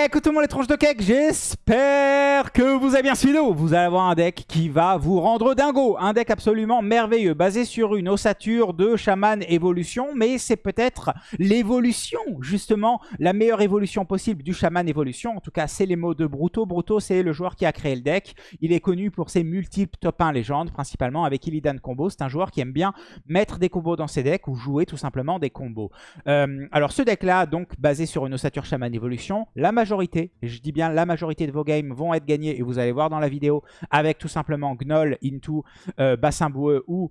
Le monde les tronches de cake, j'espère que vous avez bien suivi. Vous allez avoir un deck qui va vous rendre dingo. Un deck absolument merveilleux, basé sur une ossature de chaman évolution. Mais c'est peut-être l'évolution, justement, la meilleure évolution possible du chaman évolution. En tout cas, c'est les mots de Bruto. Bruto, c'est le joueur qui a créé le deck. Il est connu pour ses multiples top 1 légendes, principalement avec Illidan Combo. C'est un joueur qui aime bien mettre des combos dans ses decks ou jouer tout simplement des combos. Euh, alors ce deck-là, donc basé sur une ossature chaman évolution, la majorité, et je dis bien la majorité de vos games vont être gagnés, et vous allez voir dans la vidéo, avec tout simplement Gnoll, Into, euh, Bassin Boueux ou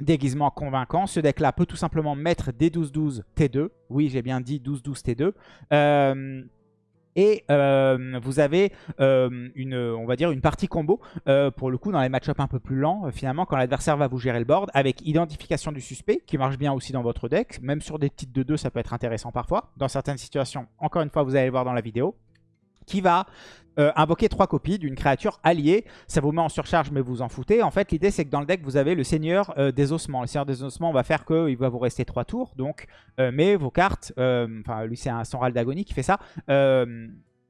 déguisement convaincant. Ce deck-là peut tout simplement mettre des 12-12 T2. Oui, j'ai bien dit 12-12 T2. Euh, et euh, vous avez euh, une, on va dire une partie combo, euh, pour le coup dans les match-up un peu plus lents, finalement quand l'adversaire va vous gérer le board, avec identification du suspect, qui marche bien aussi dans votre deck, même sur des petites de 2 ça peut être intéressant parfois, dans certaines situations, encore une fois vous allez le voir dans la vidéo, qui va invoquer trois copies d'une créature alliée. Ça vous met en surcharge, mais vous en foutez. En fait, l'idée, c'est que dans le deck, vous avez le Seigneur des Ossements. Le Seigneur des Ossements va faire qu'il va vous rester trois tours. Donc, mais vos cartes, enfin, lui, c'est un son d'agonie qui fait ça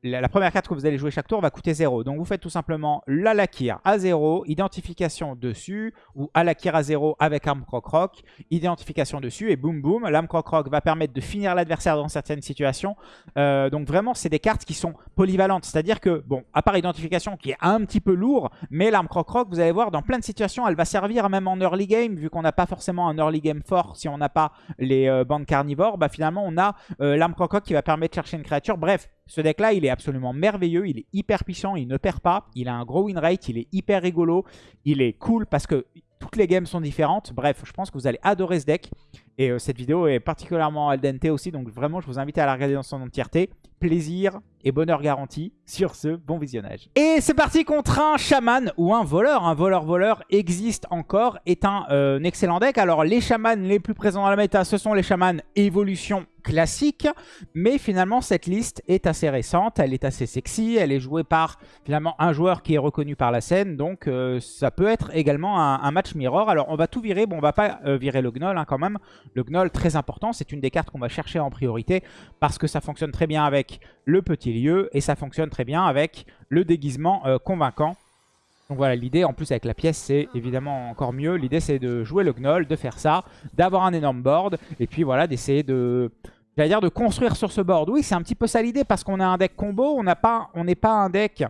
la, première carte que vous allez jouer chaque tour va coûter 0. Donc vous faites tout simplement l'Alakir à 0, identification dessus, ou Alakir à 0 avec arme croc-roc, identification dessus, et boum boum, l'arme croc-roc va permettre de finir l'adversaire dans certaines situations. Euh, donc vraiment, c'est des cartes qui sont polyvalentes. C'est-à-dire que, bon, à part identification qui est un petit peu lourd, mais l'arme croc-roc, vous allez voir, dans plein de situations, elle va servir même en early game, vu qu'on n'a pas forcément un early game fort si on n'a pas les euh, bandes carnivores, bah finalement on a euh, l'arme croc-roc qui va permettre de chercher une créature. Bref, ce deck-là, il est absolument merveilleux, il est hyper puissant, il ne perd pas, il a un gros win rate, il est hyper rigolo, il est cool parce que toutes les games sont différentes. Bref, je pense que vous allez adorer ce deck. Et euh, cette vidéo est particulièrement al dente aussi, donc vraiment, je vous invite à la regarder dans son entièreté. Plaisir et bonheur garanti. Sur ce, bon visionnage. Et c'est parti contre un chaman ou un voleur. Un voleur-voleur existe encore, est un, euh, excellent deck. Alors, les chamans les plus présents dans la méta, ce sont les chamans évolution classique, mais finalement cette liste est assez récente, elle est assez sexy, elle est jouée par finalement un joueur qui est reconnu par la scène, donc euh, ça peut être également un, match mirror. Alors on va tout virer, bon on va pas euh, virer le gnoll hein, quand même, le gnoll très important, c'est une des cartes qu'on va chercher en priorité parce que ça fonctionne très bien avec le petit lieu et ça fonctionne très bien avec le déguisement euh, convaincant. Donc voilà, l'idée en plus avec la pièce, c'est évidemment encore mieux. L'idée c'est de jouer le gnoll, de faire ça, d'avoir un énorme board, et puis voilà, d'essayer de, J'allais dire de construire sur ce board. Oui, c'est un petit peu ça l'idée parce qu'on a un deck combo. On n'est pas, pas un deck,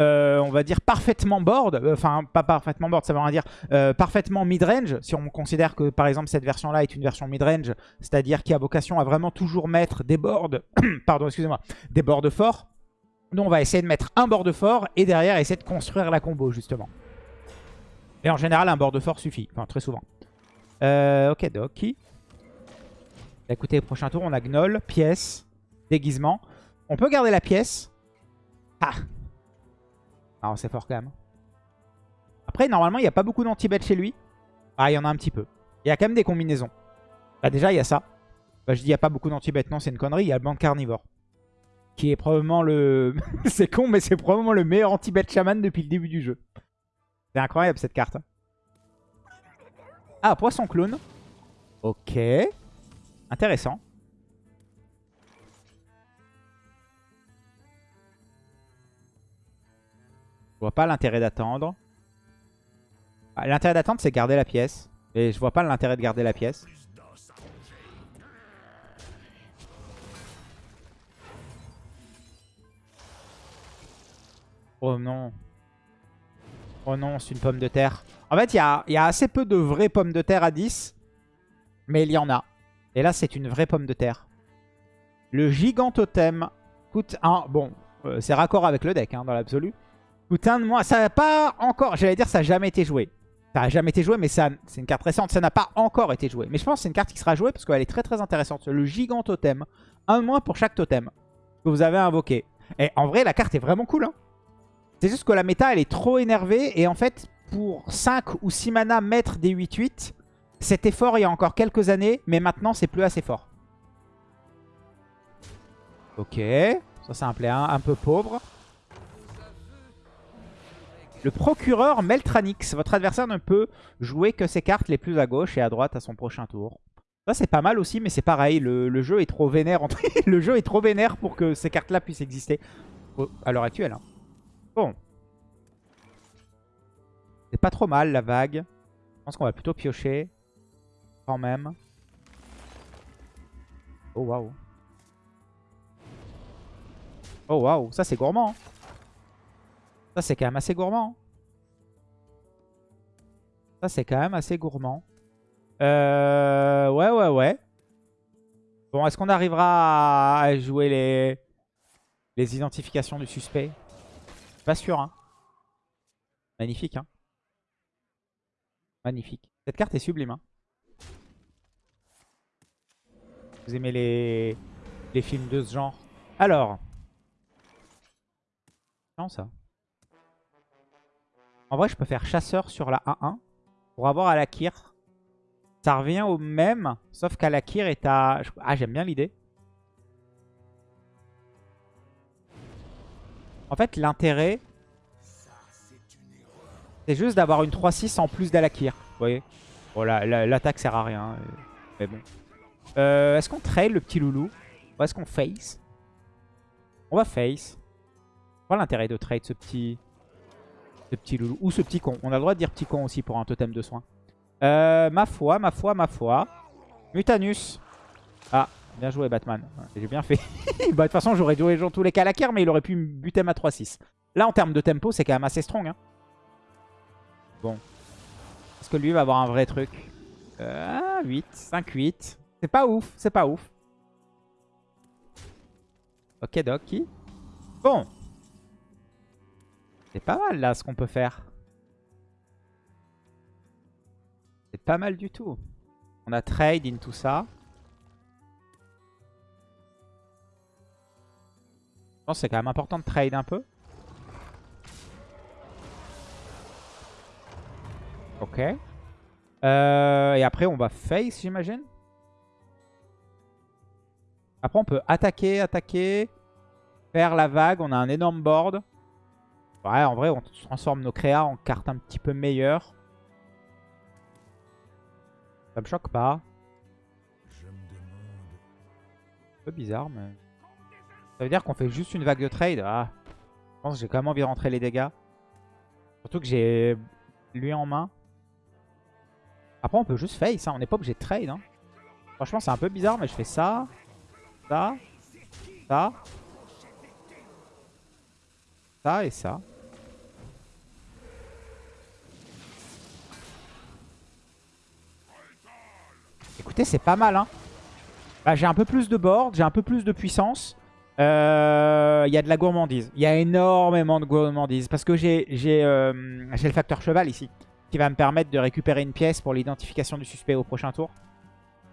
euh, on va dire, parfaitement board. Euh, enfin, pas parfaitement board, ça veut dire. Euh, parfaitement mid-range. Si on considère que, par exemple, cette version-là est une version mid-range, c'est-à-dire qui a vocation à vraiment toujours mettre des boards, pardon, excusez-moi, des boards forts. Nous, on va essayer de mettre un board fort et derrière, essayer de construire la combo, justement. Et en général, un board fort suffit. Enfin, très souvent. ok, Doki. Écoutez, prochain tour, on a Gnoll, pièce, déguisement. On peut garder la pièce. Ah Alors, c'est fort quand même. Après, normalement, il n'y a pas beaucoup d'anti-bet chez lui. Ah, il y en a un petit peu. Il y a quand même des combinaisons. Bah déjà, il y a ça. Bah, je dis, il n'y a pas beaucoup d'anti-bet. Non, c'est une connerie. Il y a le banc carnivore. Qui est probablement le... c'est con, mais c'est probablement le meilleur anti-bet shaman depuis le début du jeu. C'est incroyable, cette carte. Ah, poisson clone. Ok. Intéressant. Je vois pas l'intérêt d'attendre. Ah, l'intérêt d'attendre, c'est garder la pièce. Et je vois pas l'intérêt de garder la pièce. Oh non. Oh non, c'est une pomme de terre. En fait, il y a, y a, assez peu de vraies pommes de terre à 10. Mais il y en a. Et là, c'est une vraie pomme de terre. Le gigantotem coûte un... Bon, euh, c'est raccord avec le deck, hein, dans l'absolu. Coûte un de moins. Ça n'a pas encore... J'allais dire, ça n'a jamais été joué. Ça n'a jamais été joué, mais c'est une carte récente. Ça n'a pas encore été joué. Mais je pense que c'est une carte qui sera jouée parce qu'elle est très très intéressante. Le gigantotem. Un de moins pour chaque totem que vous avez invoqué. Et en vrai, la carte est vraiment cool. Hein. C'est juste que la méta, elle est trop énervée. Et en fait, pour 5 ou 6 mana, mettre des 8-8... Cet effort il y a encore quelques années, mais maintenant c'est plus assez fort. Ok, ça c'est un play un, peu pauvre. Le procureur Meltranix. Votre adversaire ne peut jouer que ses cartes les plus à gauche et à droite à son prochain tour. Ça, c'est pas mal aussi, mais c'est pareil. Le, jeu est trop vénère. pour que ces cartes-là puissent exister à l'heure actuelle. hein. Bon. C'est pas trop mal, la vague. Je pense qu'on va plutôt piocher. Quand même. Oh, waouh. Oh, waouh. Ça, c'est gourmand. hein. Ça, c'est quand même assez gourmand. hein. Ça, c'est quand même assez gourmand. Euh, ouais, ouais, ouais. Bon, est-ce qu'on arrivera à jouer les, les identifications du suspect? Pas sûr, hein. Magnifique, hein. Magnifique. Cette carte est sublime, hein. Vous aimez les, les films de ce genre? Alors. Non, ça. En vrai, je peux faire chasseur sur la 1-1 pour avoir Alakir. Ça revient au même, sauf qu'Alakir est à... Ah, j'aime bien l'idée. En fait, l'intérêt, c'est juste d'avoir une 3-6 en plus d'Alakir. Vous voyez? Bon, la- la- l'attaque sert à rien. euh, Mais bon. Euh, est-ce qu'on trail le petit loulou Ou est-ce qu'on face? On va face. Pas l'intérêt de trade ce petit... Ce petit loulou. Ou ce petit con. On a le droit de dire petit con aussi pour un totem de soin. Euh, ma foi, ma foi, ma foi. Mutanus. Ah, bien joué Batman. J'ai bien fait. bah, de toute façon, j'aurais joué dans tous les cas la mais il aurait pu me buter ma 3-6. Là, en termes de tempo, c'est quand même assez strong. Hein. Bon. Est-ce que lui va avoir un vrai truc? Euh, 8, 5, 8. C'est pas ouf, c'est pas ouf. Ok, Doki. Bon. C'est pas mal, là, ce qu'on peut faire. C'est pas mal du tout. On a trade in tout ça. Je pense que c'est quand même important de trade un peu. Ok. Euh, et après, on va face, j'imagine. Après, on peut attaquer, attaquer, faire la vague. On a un énorme board. Ouais, en vrai, on transforme nos créas en cartes un petit peu meilleures. Ça me choque pas. Un peu bizarre, mais... Ça veut dire qu'on fait juste une vague de trade? Ah, je pense que j'ai quand même envie de rentrer les dégâts. Surtout que j'ai lui en main. Après, on peut juste face. hein. On n'est pas obligé de trade. hein. Franchement, c'est un peu bizarre, mais je fais ça, ça, ça, ça et ça. Écoutez, c'est pas mal. Hein. Bah, j'ai un peu plus de board, j'ai un peu plus de puissance. Euh, Il y a de la gourmandise. Il y a énormément de gourmandise. Parce que j'ai euh, j'ai le facteur cheval ici. Qui va me permettre de récupérer une pièce pour l'identification du suspect au prochain tour.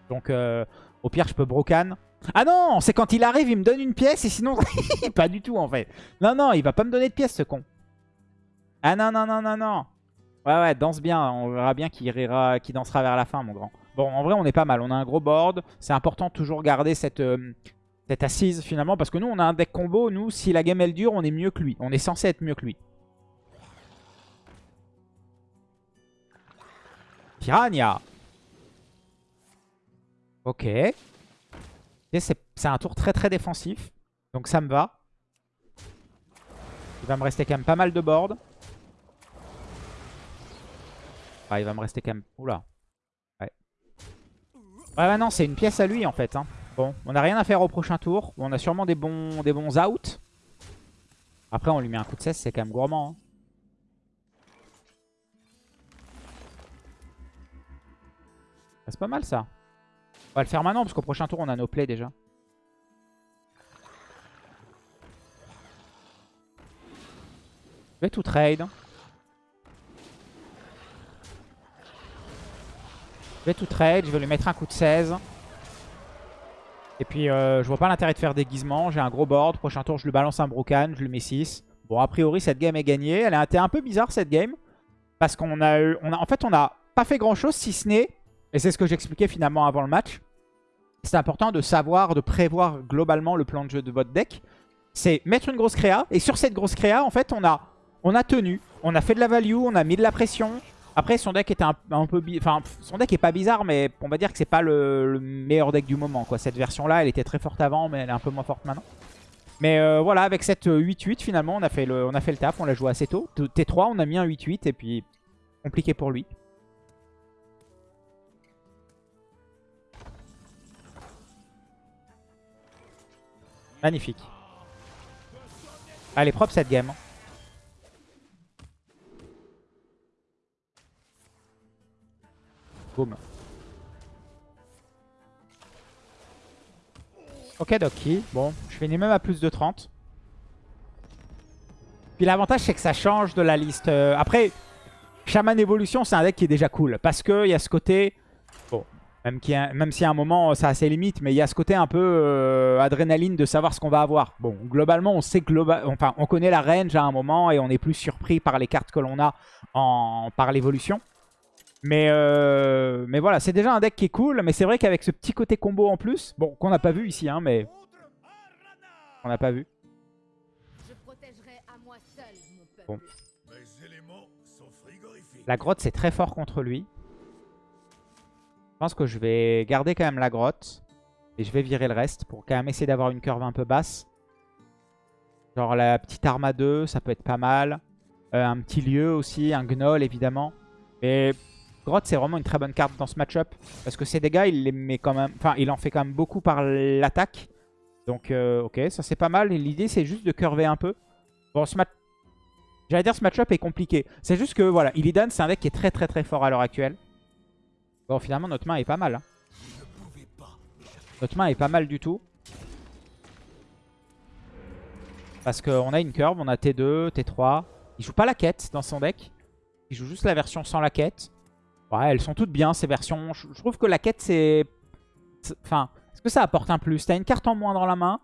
Donc euh, au pire je peux brocan. Ah non C'est quand il arrive il me donne une pièce et sinon... pas du tout en fait. Non non il va pas me donner de pièce ce con. Ah non non non non non. Ouais ouais danse bien. On verra bien qui rira, dansera vers la fin mon grand. Bon en vrai on est pas mal. On a un gros board. C'est important toujours garder cette... euh, cette assise finalement parce que nous on a un deck combo nous si la game elle dure on est mieux que lui on est censé être mieux que lui Piranha ok c'est un tour très très défensif donc ça me va il va me rester quand même pas mal de board ah il va me rester quand même oula ouais ouais bah non c'est une pièce à lui en fait hein. Bon, on n'a rien à faire au prochain tour. On a sûrement des bons, des bons outs. Après, on lui met un coup de 16, c'est quand même gourmand. hein. Ah, C'est pas mal ça. On va le faire maintenant parce qu'au prochain tour, on a nos plays déjà. Je vais tout trade. Je vais tout trade. Je vais lui mettre un coup de 16. Et puis, euh, je vois pas l'intérêt de faire déguisement. J'ai un gros board. Prochain tour, je lui balance un Brocan. Je lui mets 6. Bon, a priori, cette game est gagnée. Elle a été un peu bizarre, cette game. Parce qu'on a eu... On a, en fait, on n'a pas fait grand-chose, si ce n'est... Et c'est ce que j'expliquais finalement avant le match. C'est important de savoir, de prévoir globalement le plan de jeu de votre deck. C'est mettre une grosse créa. Et sur cette grosse créa, en fait, on a, on a tenu. On a fait de la value. On a mis de la pression. Après, son deck était un, un peu... Enfin, son deck est pas bizarre, mais on va dire que c'est pas le, le meilleur deck du moment. Cette version-là, elle était très forte avant, mais elle est un peu moins forte maintenant. Mais euh, voilà, avec cette euh, 8-8, finalement, on a, fait le, on a fait le taf. On l'a joué assez tôt. T- T3, on a mis un 8-8, et puis compliqué pour lui. Magnifique. Elle est propre cette game. Boum. Ok Doki. Bon, je finis même à plus de 30. Puis l'avantage c'est que ça change de la liste. Euh, après, Shaman Evolution c'est un deck qui est déjà cool. Parce qu'il y a ce côté... Bon, même, qu'il y a- même si à un moment ça a ses limites, mais il y a ce côté un peu euh, adrénaline de savoir ce qu'on va avoir. Bon, globalement on sait global... enfin on connaît la range à un moment et on est plus surpris par les cartes que l'on a en... par l'évolution. Mais, euh, mais voilà, c'est déjà un deck qui est cool. Mais c'est vrai qu'avec ce petit côté combo en plus, bon, qu'on n'a pas vu ici, hein, mais on n'a pas vu. Bon. La grotte, c'est très fort contre lui. Je pense que je vais garder quand même la grotte. Et je vais virer le reste pour quand même essayer d'avoir une curve un peu basse. Genre la petite arme à 2, ça peut être pas mal. Euh, un petit lieu aussi, un gnoll évidemment. Mais grotte, c'est vraiment une très bonne carte dans ce match-up. Parce que ces dégâts, il les met quand même... Enfin, il en fait quand même beaucoup par l'attaque. Donc, euh, ok, ça c'est pas mal. L'idée, c'est juste de curver un peu. Bon, ce match... J'allais dire ce match-up est compliqué. C'est juste que, voilà, Illidan, c'est un deck qui est très très très fort à l'heure actuelle. Bon, finalement, notre main est pas mal. hein. Notre main est pas mal du tout. Parce qu'on a une curve, on a T2, T3. Il joue pas la quête dans son deck. Il joue juste la version sans la quête. Ouais, elles sont toutes bien ces versions. Je, trouve que la quête, c'est- Enfin, est-ce que ça apporte un plus? T'as une carte en moins dans la main?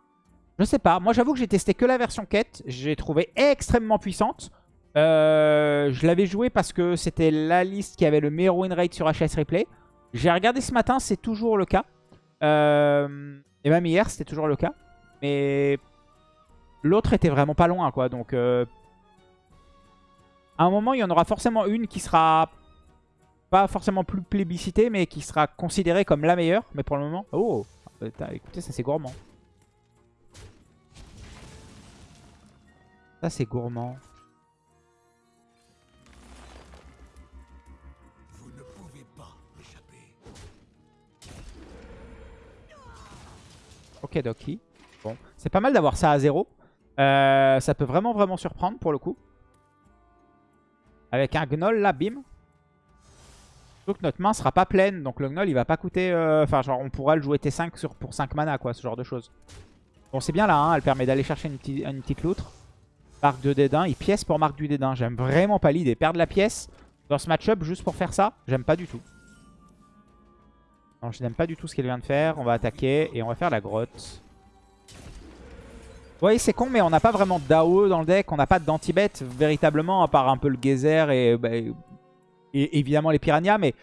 Je sais pas. Moi, j'avoue que j'ai testé que la version quête. J'ai trouvé extrêmement puissante. Euh, je l'avais joué parce que c'était la liste qui avait le meilleur win rate sur HS Replay. J'ai regardé ce matin, c'est toujours le cas. Euh, et même hier, c'était toujours le cas. Mais l'autre était vraiment pas loin, quoi. Donc, euh, à un moment, il y en aura forcément une qui sera pas forcément plus plébiscitée, mais qui sera considérée comme la meilleure. Mais pour le moment... Oh Putain, Écoutez, ça c'est gourmand. Ça c'est gourmand. Bon, c'est pas mal d'avoir ça à zéro. Euh, ça peut vraiment, vraiment surprendre pour le coup. Avec un Gnoll là, bim. Que notre main sera pas pleine, donc le Gnoll il va pas coûter... euh, Enfin, genre on pourra le jouer T5 sur, pour 5 mana, quoi, ce genre de choses. Bon, c'est bien là, hein, elle permet d'aller chercher une, petite- une petite loutre. Marque de dédain, il pièce pour marque du dédain. J'aime vraiment pas l'idée. Perdre la pièce dans ce match-up juste pour faire ça, j'aime pas du tout. Non, je n'aime pas du tout ce qu'il vient de faire. On va attaquer et on va faire la grotte. Vous voyez, c'est con, mais on n'a pas vraiment d'AOE dans le deck. On n'a pas d'anti-bet véritablement, à part un peu le geyser et, bah, et évidemment les piranhas. Mais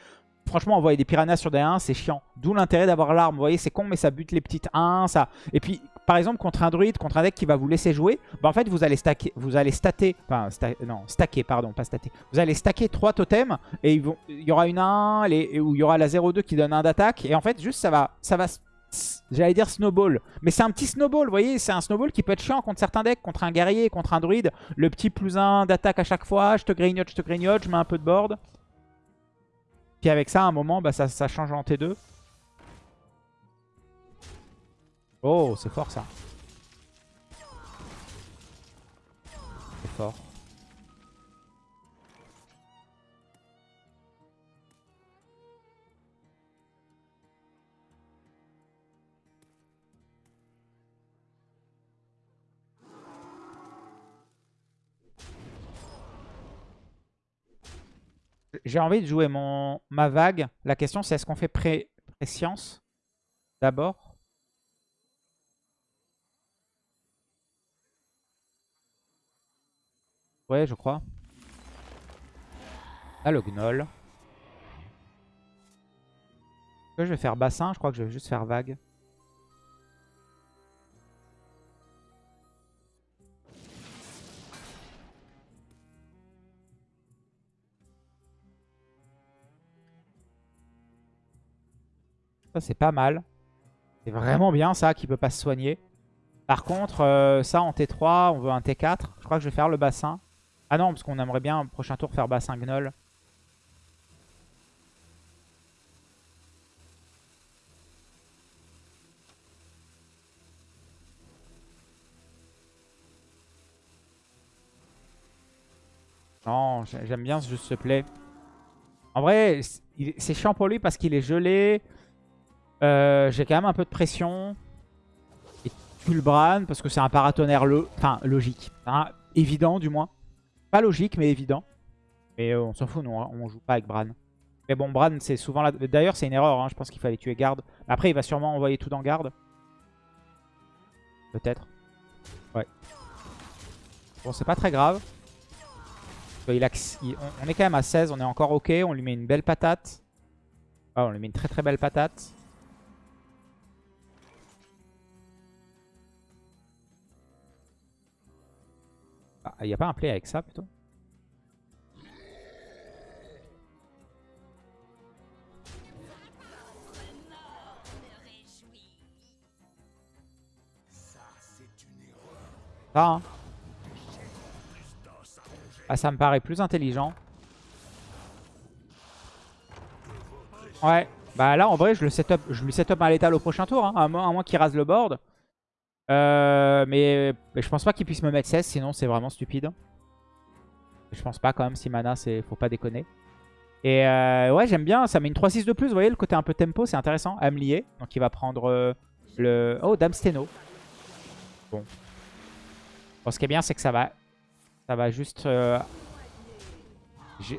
franchement, envoyer des piranhas sur des 1, c'est chiant. D'où l'intérêt d'avoir l'arme. Vous voyez, c'est con, mais ça bute les petites 1. Ça... Et puis, par exemple, contre un druide, contre un deck qui va vous laisser jouer, bah, en fait, vous allez stacker, vous allez stater, non, stacker, pardon, pas stater. Vous allez stacker 3 totems et il y aura une 1 les, il y aura la 0-2 qui donne 1 d'attaque. Et en fait, juste, ça va, ça va, j'allais dire snowball. Mais c'est un petit snowball, vous voyez, c'est un snowball qui peut être chiant contre certains decks, contre un guerrier, contre un druide. Le petit plus 1 d'attaque à chaque fois, je te grignote, je te grignote, je mets un peu de board. Puis avec ça, à un moment, bah, ça change en T2. Oh, c'est fort ça. C'est fort. J'ai envie de jouer mon, ma vague. La question c'est est-ce qu'on fait pré, préscience d'abord? Ouais, je crois. Là, le gnoll. Je vais faire bassin, je crois que je vais juste faire vague. Ça, c'est pas mal. C'est vraiment bien, ça, qui peut pas se soigner. Par contre, euh, ça, en T3, on veut un T4. Je crois que je vais faire le bassin. Ah non, parce qu'on aimerait bien, prochain tour, faire bassin Gnoll. Non, j'ai- j'aime bien ce juste ce play. En vrai, c'est chiant pour lui parce qu'il est gelé. Euh, J'ai quand même un peu de pression. Et tue le Bran parce que c'est un paratonnerre enfin, logique. Hein, évident du moins. Pas logique mais évident. Mais euh, on s'en fout, nous, on joue pas avec Bran. Mais bon, Bran, c'est souvent là. D'ailleurs, c'est une erreur. hein, Je pense qu'il fallait tuer garde. Après, il va sûrement envoyer tout dans garde. Peut-être. Ouais. Bon, c'est pas très grave. Il a- on est quand même à 16, on est encore ok. On lui met une belle patate. Ah, on lui met une très très belle patate. Ah, il n'y a pas un play avec ça plutôt? Ça, hein. Ah, ça me paraît plus intelligent. Ouais. Bah là, en vrai, je, le set up, je lui set up un létal au prochain tour. Hein, à moins qu'il rase le board. Euh, mais, je pense pas qu'il puisse me mettre 16, sinon c'est vraiment stupide. Je pense pas quand même, si mana, c'est faut pas déconner. Et euh, ouais, j'aime bien, ça met une 3-6 de plus. Vous voyez, le côté un peu tempo, c'est intéressant. À me lier. Donc il va prendre euh, le... Oh, Dame Steno. Bon. Bon, ce qui est bien, c'est que ça va ça va juste... euh,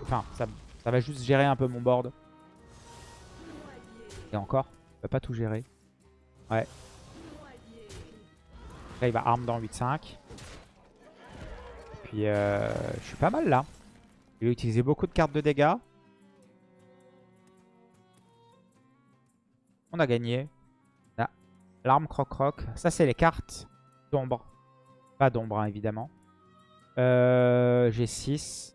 Enfin, ça, ça va juste gérer un peu mon board. Et encore, il va pas tout gérer. Ouais. Là, il va arme dans 8-5. Et Puis, euh, je suis pas mal là. Il a utilisé beaucoup de cartes de dégâts. On a gagné. L'arme croc-croc. Ça, c'est les cartes d'ombre. Pas d'ombre, hein, évidemment. Euh, J'ai 6.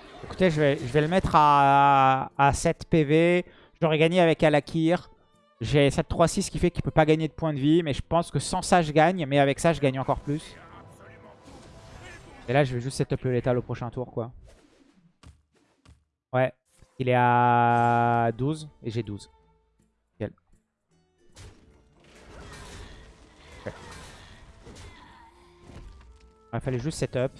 Écoutez, je vais, je vais le mettre à, à 7 PV. J'aurais gagné avec Alakir. J'ai 7-3-6 qui fait qu'il peut pas gagner de points de vie. Mais je pense que sans ça, je gagne. Mais avec ça, je gagne encore plus. Et là, je vais juste setup le létal au prochain tour, quoi. Ouais. Il est à 12 et j'ai 12. Nickel. Ok. Il fallait juste setup.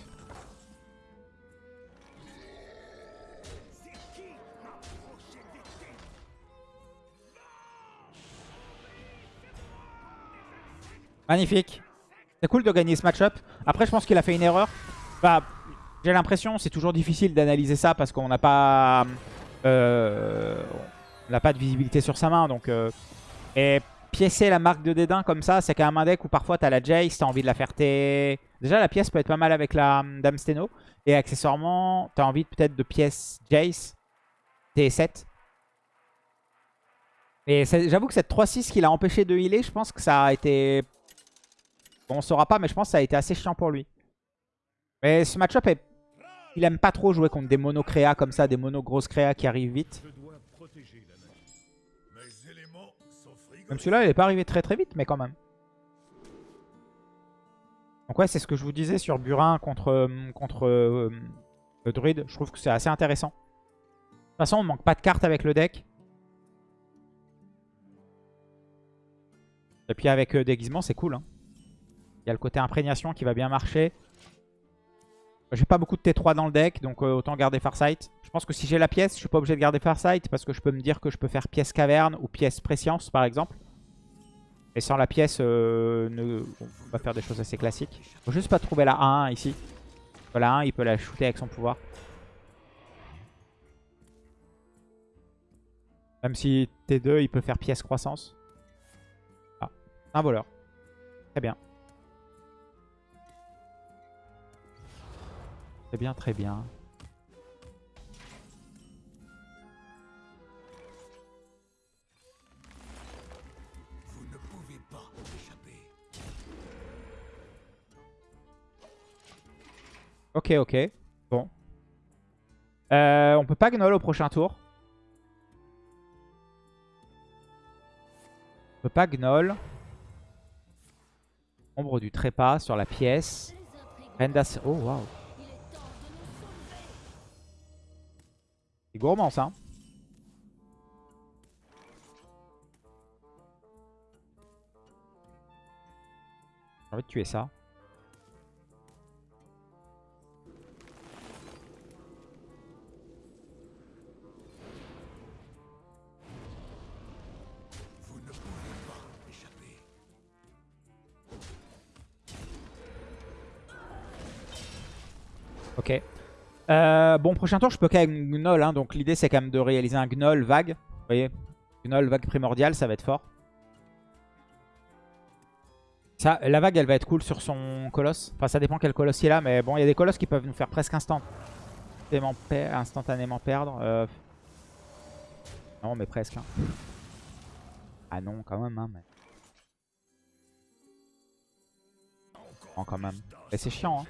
Magnifique. C'est cool de gagner ce match-up. Après, je pense qu'il a fait une erreur. Bah, j'ai l'impression, c'est toujours difficile d'analyser ça parce qu'on n'a pas, euh, pas de visibilité sur sa main. Donc, euh, et piécer la marque de dédain comme ça, c'est quand même un deck où parfois tu as la Jace, tu as envie de la faire T. Déjà, la pièce peut être pas mal avec la hum, Dame Steno. Et accessoirement, tu as envie peut-être de pièce Jace T7. Et j'avoue que cette 3-6 qui l'a empêché de healer, je pense que ça a été... Bon, on saura pas, mais je pense que ça a été assez chiant pour lui. Mais ce match-up, est... il aime pas trop jouer contre des mono créas comme ça, des mono grosses créas qui arrivent vite. Même celui-là, il est pas arrivé très très vite, mais quand même. Donc ouais, c'est ce que je vous disais sur Burin contre, euh, contre euh, le druide. Je trouve que c'est assez intéressant. De toute façon, on manque pas de cartes avec le deck. Et puis avec euh, déguisement, c'est cool. hein. Il y a le côté imprégnation qui va bien marcher. J'ai pas beaucoup de T3 dans le deck, donc euh, autant garder Farsight. Je pense que si j'ai la pièce, je suis pas obligé de garder Farsight parce que je peux me dire que je peux faire pièce caverne ou pièce préscience par exemple. Et sans la pièce, euh, ne- on va faire des choses assez classiques. Faut juste pas trouver la 1 ici. La 1, il peut la shooter avec son pouvoir. Même si T2, il peut faire pièce croissance. Ah, un voleur. Très bien. Très bien, très bien. Vous ne pouvez pas échapper. Ok, ok. Bon. Euh, on peut pas gnoll au prochain tour? On peut pas gnoll. Ombre du trépas sur la pièce. Rendas... Oh, waouh. C'est gourmand, ça. J'ai envie de tuer ça. Ok. Euh, bon, prochain tour, je peux qu'avec Gnoll. Hein, donc l'idée, c'est quand même de réaliser un Gnoll vague. Vous voyez Gnoll vague primordial, ça va être fort. Ça, la vague, elle va être cool sur son colosse. Enfin, ça dépend quel colosse il a. Mais bon, il y a des colosses qui peuvent nous faire presque instantanément, per- instantanément perdre. Euh, Non, mais presque. hein. Ah non, quand même. Hein, quand même. Mais c'est chiant. Hein.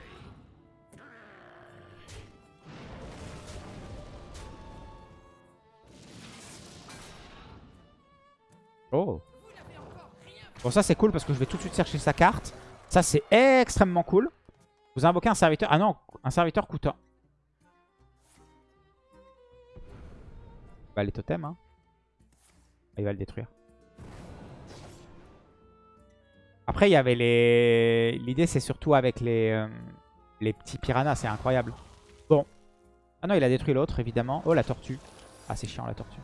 Oh. Bon, ça c'est cool parce que je vais tout de suite chercher sa carte. Ça c'est extrêmement cool. Vous invoquez un serviteur. Ah non, un serviteur coûte un. Bah les totems, hein. Ah, Il va le détruire. Après, il y avait les... L'idée, c'est surtout avec les, euh, les petits piranhas. C'est incroyable. Bon. Ah non, il a détruit l'autre, évidemment. Oh, la tortue. Ah, c'est chiant, la tortue.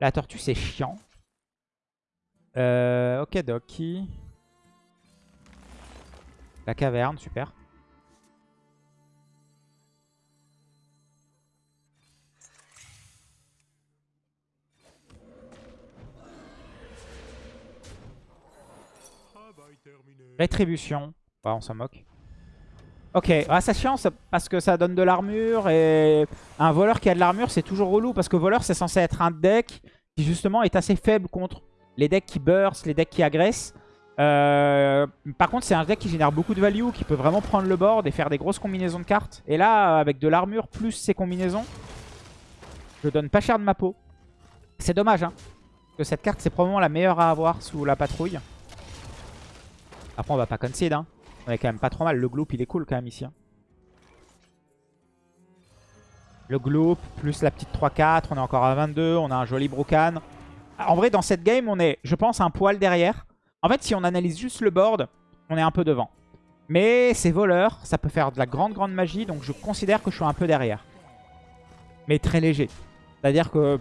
La tortue, c'est chiant. Euh, ok, Doki. La caverne, super. Rétribution. Ouais, on s'en moque. Ok, ah, ça chiant parce que ça donne de l'armure et un voleur qui a de l'armure c'est toujours relou parce que voleur c'est censé être un deck qui justement est assez faible contre les decks qui burst, les decks qui agressent. Euh, par contre c'est un deck qui génère beaucoup de value, qui peut vraiment prendre le board et faire des grosses combinaisons de cartes. Et là avec de l'armure plus ces combinaisons, je donne pas cher de ma peau. C'est dommage hein, parce que cette carte c'est probablement la meilleure à avoir sous la patrouille. Après on va pas concede hein. On est quand même pas trop mal. Le gloop il est cool quand même ici. hein. Le gloop plus la petite 3-4. On est encore à 22. On a un joli brocan. En vrai dans cette game on est je pense un poil derrière. En fait si on analyse juste le board on est un peu devant. Mais c'est voleur. Ça peut faire de la grande grande magie. Donc je considère que je suis un peu derrière. Mais très léger. C'est-à-dire que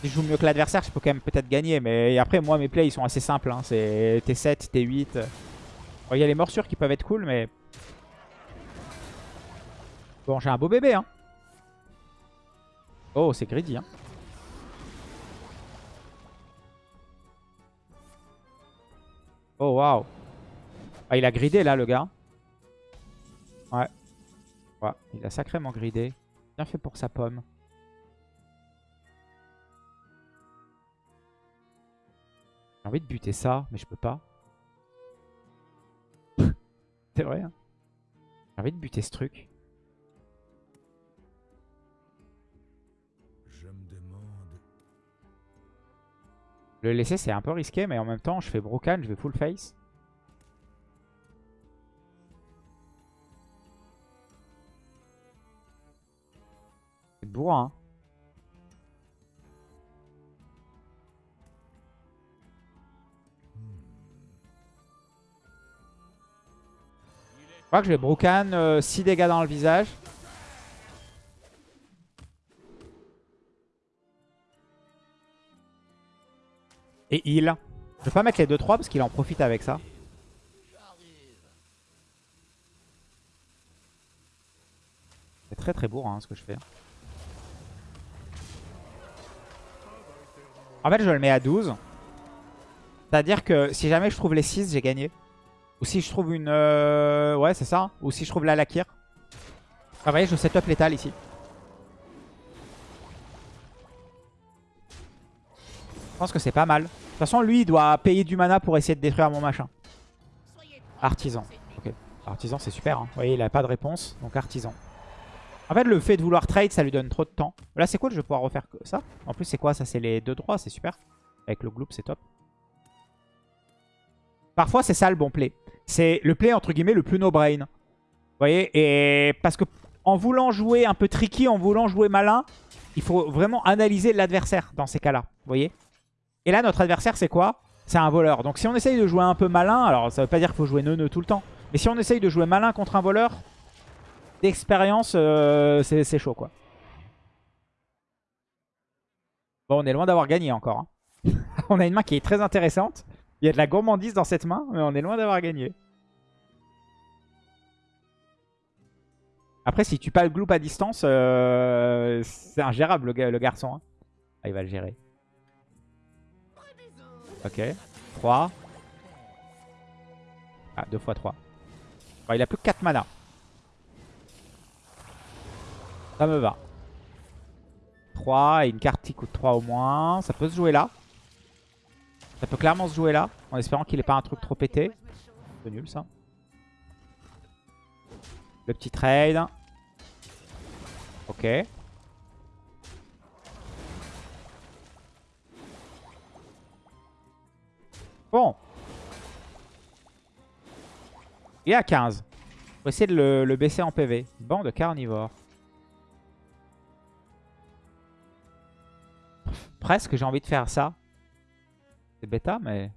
si je joue mieux que l'adversaire, je peux quand même peut-être gagner. Mais après, moi, mes plays, ils sont assez simples. hein. C'est T7, T8. Il y a les morsures qui peuvent être cool, mais... Bon, j'ai un beau bébé, hein. Oh, c'est greedy, hein. Oh, waouh. Ah, il a gridé, là, le gars. Ouais. Ouais, il a sacrément gridé. Bien fait pour sa pomme. J'ai envie de buter ça, mais je peux pas. C'est vrai. Hein J'ai envie de buter ce truc. Je me demande. Le laisser, c'est un peu risqué, mais en même temps, je fais brocan, je vais full face. C'est bourrin. Hein. Crois que je vais brocan 6 dégâts dans le visage. Et heal. Je vais pas mettre les 2-3 parce qu'il en profite avec ça. C'est très très bourrin hein, ce que je fais. En fait, je le mets à 12. C'est-à-dire que si jamais je trouve les 6, j'ai gagné. Ou si je trouve une... euh, Ouais, c'est ça. Ou si je trouve la Lakir. Ah, vous voyez, je setup létal ici. Je pense que c'est pas mal. De toute façon, lui, il doit payer du mana pour essayer de détruire mon machin. Artisan. Ok. Artisan, c'est super. hein. Vous voyez, il a pas de réponse. Donc, artisan. En fait, le fait de vouloir trade, ça lui donne trop de temps. Là, c'est cool, je vais pouvoir refaire ça? En plus, c'est quoi Ça, c'est les deux droits, c'est super. Avec le gloop, c'est top. Parfois, c'est ça le bon play. C'est le play, entre guillemets, le plus no-brain. Vous voyez Et parce que en voulant jouer un peu tricky, en voulant jouer malin, il faut vraiment analyser l'adversaire dans ces cas-là. Vous voyez Et là, notre adversaire, c'est quoi? C'est un voleur. Donc, si on essaye de jouer un peu malin, alors ça veut pas dire qu'il faut jouer neuneu tout le temps. Mais si on essaye de jouer malin contre un voleur, d'expérience, euh, c'est chaud, quoi. Bon, on est loin d'avoir gagné encore. hein. on a une main qui est très intéressante. Il y a de la gourmandise dans cette main, mais on est loin d'avoir gagné. Après, si tu pas le gloop à distance, euh, c'est ingérable le, ga- le garçon. hein. Ah, il va le gérer. Ok. 3. Ah, 2 x 3. il a plus que 4 mana. Ça me va. 3 et une carte qui coûte 3 au moins. Ça peut se jouer là. Ça peut clairement se jouer là. En espérant qu'il n'ait pas un truc trop pété. C'est nul ça. Le petit trade. Ok. Bon. Il est à 15. Faut essayer de le, baisser en PV. Banc de carnivore. Presque j'ai envie de faire ça. C'est bêta mais...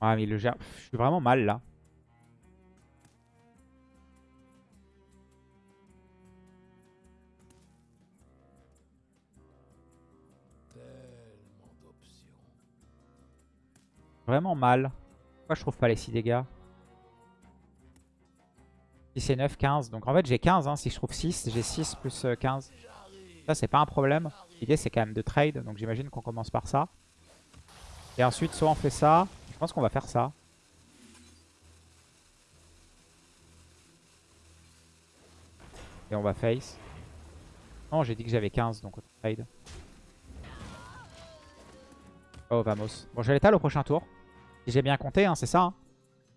Ah mais le gère. Je suis vraiment mal là. Vraiment mal. Pourquoi je trouve pas les 6 dégâts 6 et 9, 15. Donc en fait j'ai 15. hein. Si je trouve 6, j'ai 6 plus euh, 15. Ça c'est pas un problème. L'idée c'est quand même de trade. Donc j'imagine qu'on commence par ça. Et ensuite soit on fait ça. Je pense qu'on va faire ça. Et on va face. Non j'ai dit que j'avais 15 donc on trade. Oh vamos. Bon j'ai l'étal au prochain tour. J'ai bien compté hein, c'est ça. hein.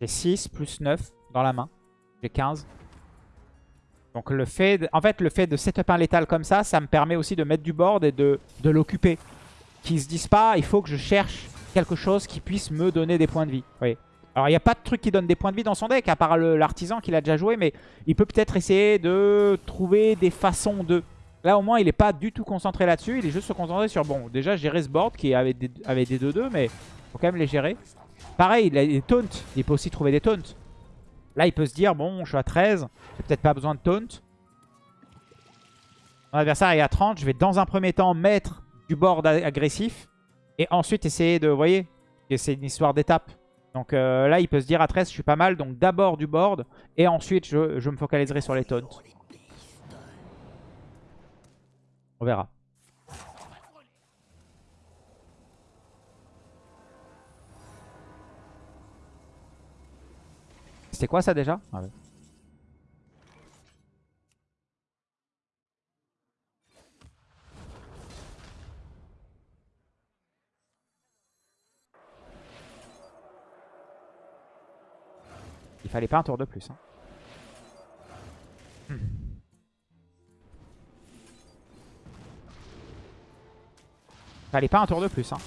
J'ai 6 plus 9 dans la main. J'ai 15. Donc le fait, de, en fait, le fait de setup un létal comme ça, ça me permet aussi de mettre du board et de, de l'occuper. Qu'ils se disent pas, il faut que je cherche quelque chose qui puisse me donner des points de vie. Oui. Alors il n'y a pas de truc qui donne des points de vie dans son deck, à part l'artisan qu'il a déjà joué, mais il peut peut-être essayer de trouver des façons de... Là au moins il n'est pas du tout concentré là-dessus, il est juste se sur, bon, déjà gérer ce board qui avait des 2-2, avait des 2-2, mais faut quand même les gérer. Pareil, il a des taunts, il peut aussi trouver des taunts. Là, il peut se dire, bon, je suis à 13, j'ai peut-être pas besoin de taunt. Mon adversaire est à 30, je vais dans un premier temps mettre du board agressif. Et ensuite essayer de, vous voyez, c'est une histoire d'étape. Donc euh, là, il peut se dire à 13, je suis pas mal. Donc d'abord du board, et ensuite je, je me focaliserai sur les taunts. On verra. C'était quoi ça déjà Ah ouais. Il fallait pas un tour de plus. hein. Hmm. Fallait pas un tour de plus. hein.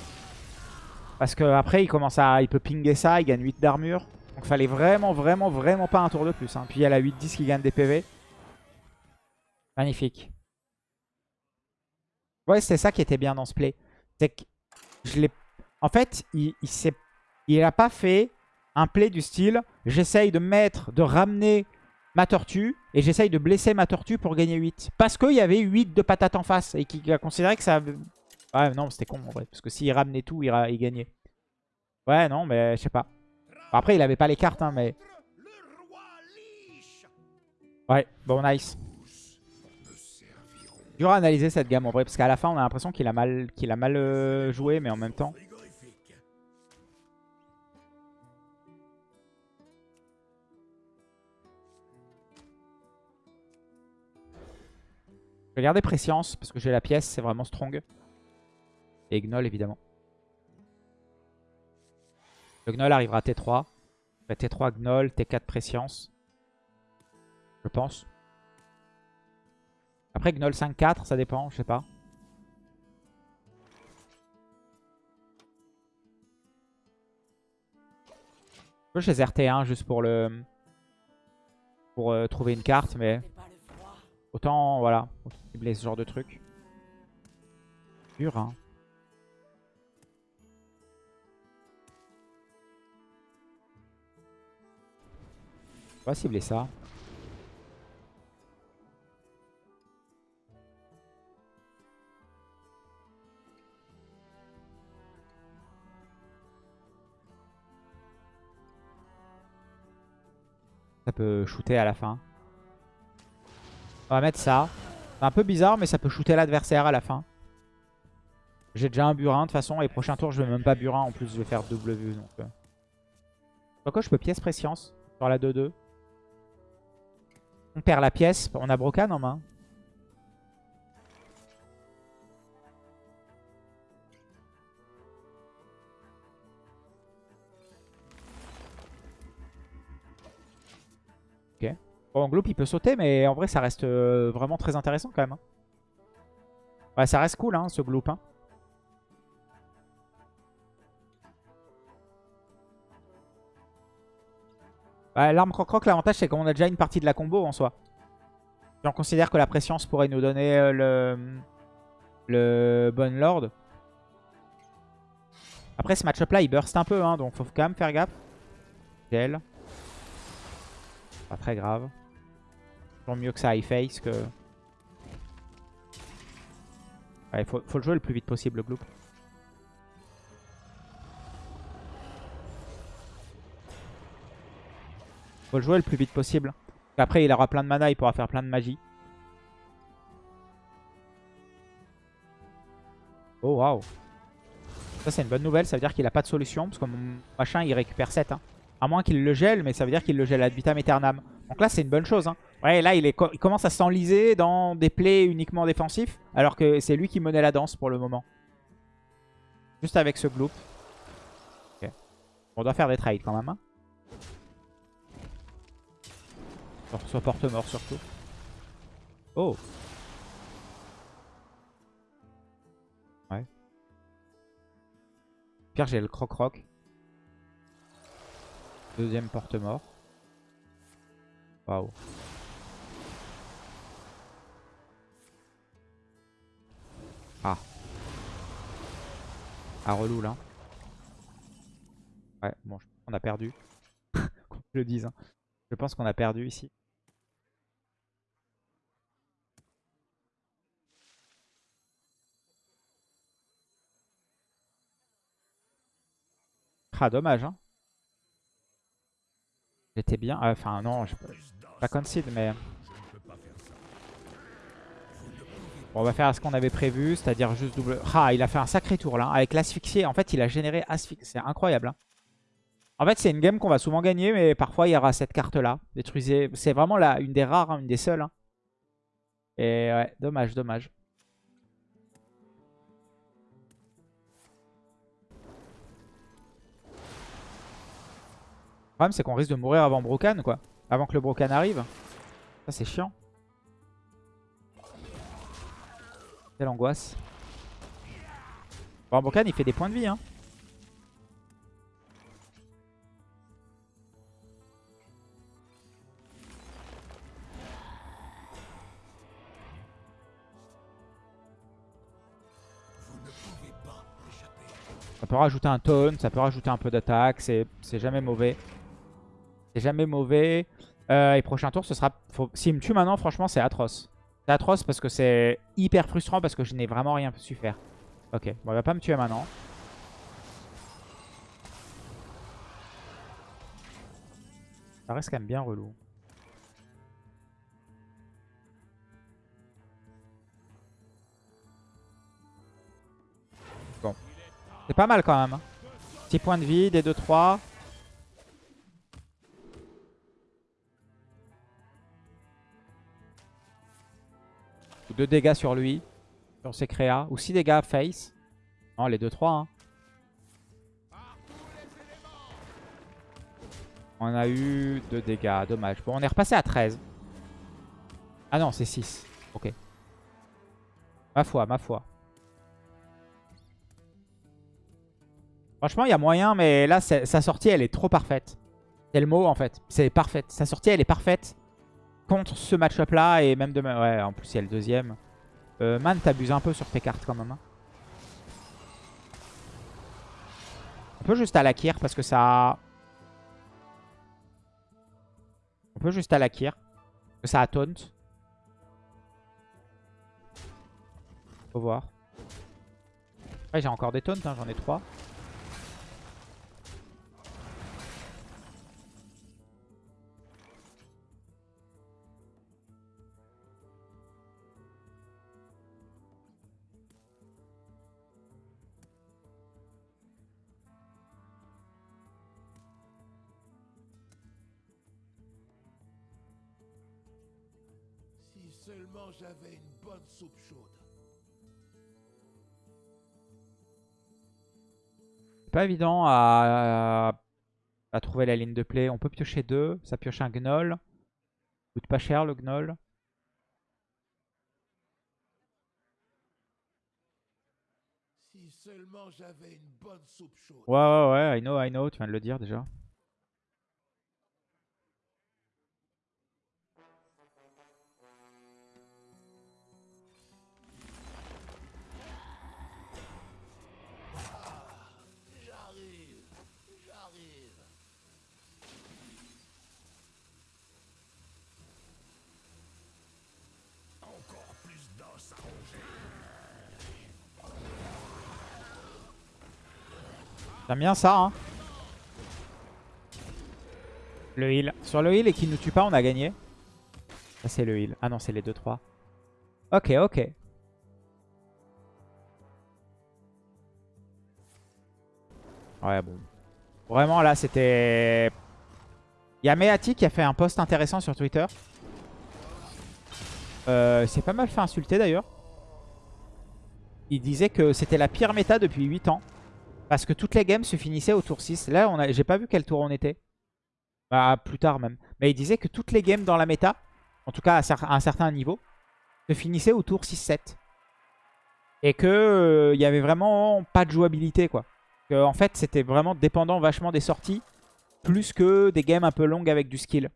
Parce que après il commence à. Il peut pinguer ça, il gagne 8 d'armure. Donc fallait vraiment, vraiment, vraiment pas un tour de plus. hein. Puis il y a la 8-10 qui gagne des PV. Magnifique. Ouais, c'est ça qui était bien dans ce play. C'est que je l'ai En fait, il, il a pas fait un play du style j'essaye de mettre, de ramener ma tortue et j'essaye de blesser ma tortue pour gagner 8. Parce qu'il y avait 8 de patates en face et qu'il a considéré que ça... Ouais, non, c'était con en vrai. Parce que s'il ramenait tout, il gagnait. Ouais, non, mais je sais pas. Après, il avait pas les cartes, hein, mais... Ouais, bon, nice. Dur à analyser cette gamme en vrai, parce qu'à la fin, on a l'impression qu'il a mal, a mal euh, joué, mais en même temps... Je vais garder Préscience, parce que j'ai la pièce, c'est vraiment strong. Et Gnoll, évidemment. Le Gnoll arrivera à T3. Bah, T3 Gnoll, T4 Préscience. Je pense. Après Gnoll 5-4, ça dépend, je sais pas. Je peux chez RT1 juste pour le... Pour euh, trouver une carte, mais... Autant, voilà, cibler ce genre de truc. Dur, hein. On va cibler ça. Ça peut shooter à la fin. On va mettre ça. C'est un peu bizarre, mais ça peut shooter l'adversaire à la fin. J'ai déjà un burin de toute façon. Et prochain tour, je vais même pas burin. En plus, je vais faire vue. Donc, euh. Pourquoi je peux pièce préscience sur la 2-2 On perd la pièce. On a Brocan en main. Ok. Bon, Gloop, il peut sauter, mais en vrai, ça reste euh, vraiment très intéressant quand même. hein. Ouais, ça reste cool, hein, ce Gloop. hein. L'arme croc-croc, l'avantage, c'est qu'on a déjà une partie de la combo en soi. Si on considère que la préscience pourrait nous donner euh, le, le Bon Lord. Après, ce match-up-là, il burst un peu, hein, donc faut quand même faire gaffe. Gel. Pas très grave. Toujours mieux que ça high face que... Ouais, faut, faut le jouer le plus vite possible, le Gloop. Faut le jouer le plus vite possible. Après, il aura plein de mana, il pourra faire plein de magie. Oh, waouh. Ça, c'est une bonne nouvelle. Ça veut dire qu'il a pas de solution. Parce que mon machin, il récupère 7. hein. À moins qu'il le gèle, mais ça veut dire qu'il le gèle ad vitam aeternam. Donc là, c'est une bonne chose. hein. Ouais, là, il, commence à s'enliser dans des plays uniquement défensifs. Alors que c'est lui qui menait la danse pour le moment. Juste avec ce gloop. Ok. On doit faire des trades quand même. hein. Sur- Soit porte-mort surtout. Oh Ouais. Pire, j'ai le croc-croc. Deuxième porte-mort. Waouh. Ah. Ah, relou là. Ouais, bon, je qu'on a perdu. Se le dise. hein. Je pense qu'on a perdu ici. Dommage, hein. J'étais bien. ah, Enfin, non, je pas concede, mais. Bon, on va faire ce qu'on avait prévu, c'est-à-dire juste double. Ah, il a fait un sacré tour là, avec l'asphyxié. En fait, il a généré asphyxie. C'est incroyable. hein. En fait, c'est une game qu'on va souvent gagner, mais parfois il y aura cette carte-là. Détruisez. C'est vraiment la, une des rares, hein, une des seules. hein. Et ouais, dommage, dommage. Problème, c'est qu'on risque de mourir avant Brocan, quoi. Avant que le Brocan arrive. Ça, c'est chiant. Quelle angoisse. Bon, Brocan, il fait des points de vie, hein. peut rajouter un taunt, ça peut rajouter un peu d'attaque. C'est jamais mauvais. C'est jamais mauvais. Euh, et prochain tour, ce sera... S'il me tue maintenant, franchement, c'est atroce. C'est atroce parce que c'est hyper frustrant parce que je n'ai vraiment rien su faire. Ok, bon, il va pas me tuer maintenant. Ça reste quand même bien relou. Bon. C'est pas mal quand même. hein. Petit point de vie, des 2-3. 2 dégâts sur lui. Sur ses créas. Ou 6 dégâts face. Non, les 2-3. Hein. On a eu 2 dégâts. Dommage. Bon, on est repassé à 13. Ah non, c'est 6. Ok. Ma foi, ma foi. Franchement, il y a moyen, mais là, sa sortie, elle est trop parfaite. C'est le mot, en fait. C'est parfaite. Sa sortie, elle est parfaite contre ce match-up-là. Et même demain. Ouais, en plus, il y a le deuxième. Euh, Man, t'abuses un peu sur tes cartes, quand même. hein. On peut juste à la kir, parce que ça... On peut juste à la kir. Parce que ça a taunt. Faut voir. Ouais, j'ai encore des taunts, hein, j'en ai 3. Soupe chaude. Pas évident à, à trouver la ligne de play. On peut piocher deux. Ça pioche un gnoll. Coûte pas cher le gnoll. Si seulement j'avais une bonne soupe chaude. Ouais, ouais, ouais. I know, I know. Tu viens de le dire déjà. J'aime bien ça, hein. Le heal. Sur le heal et qu'il ne tue pas, on a gagné. Ça, c'est le heal. Ah non, c'est les 2-3. Ok, ok. Ouais, bon. Vraiment, là, c'était... Il y a Meati qui a fait un post intéressant sur Twitter. Euh, c'est pas mal fait insulter, d'ailleurs. Il disait que c'était la pire méta depuis 8 ans. Parce que toutes les games se finissaient au tour 6. Là, j'ai pas vu quel tour on était. Bah, plus tard même. Mais il disait que toutes les games dans la méta, en tout cas à un certain niveau, se finissaient au tour 6-7. Et que euh, il y avait vraiment pas de jouabilité, quoi. Que, en fait, c'était vraiment dépendant vachement des sorties, plus que des games un peu longues avec du skill.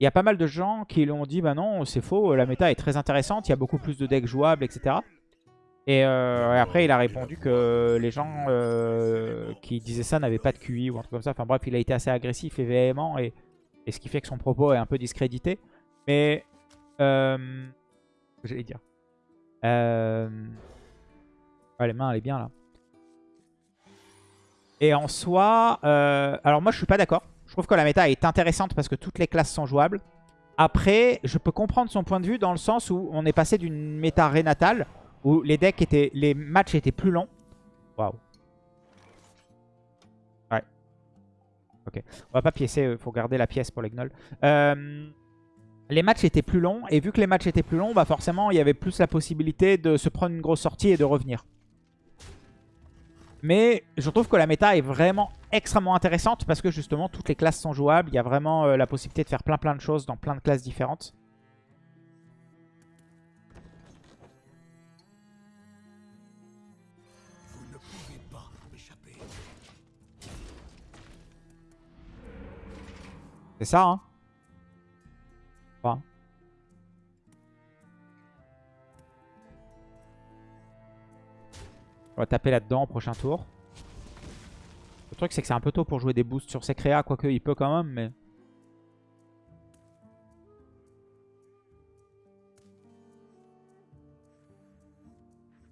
Il y a pas mal de gens qui l'ont dit, bah non, c'est faux, la méta est très intéressante, il y a beaucoup plus de decks jouables, etc. Et, euh, et après, il a répondu que les gens euh, qui disaient ça n'avaient pas de QI ou un truc comme ça. Enfin bref, il a été assez agressif et véhément, et, ce qui fait que son propos est un peu discrédité. Mais, euh, j'allais dire. Ouais, les mains, elle est bien là. Et en soi, alors moi je suis pas d'accord. Je trouve que la méta est intéressante parce que toutes les classes sont jouables. Après, je peux comprendre son point de vue dans le sens où on est passé d'une méta rénatale où les decks étaient, les matchs étaient plus longs. Waouh. Ouais. Ok. On va pas piécer, il faut garder la pièce pour les gnolls. Euh, les matchs étaient plus longs et vu que les matchs étaient plus longs, bah forcément il y avait plus la possibilité de se prendre une grosse sortie et de revenir. Mais je trouve que la méta est vraiment extrêmement intéressante parce que justement toutes les classes sont jouables. Il y a vraiment euh, la possibilité de faire plein plein de choses dans plein de classes différentes. C'est ça, hein. On va taper là-dedans au prochain tour. truc, c'est que c'est un peu tôt pour jouer des boosts sur ses créas, quoique il peut quand même, mais...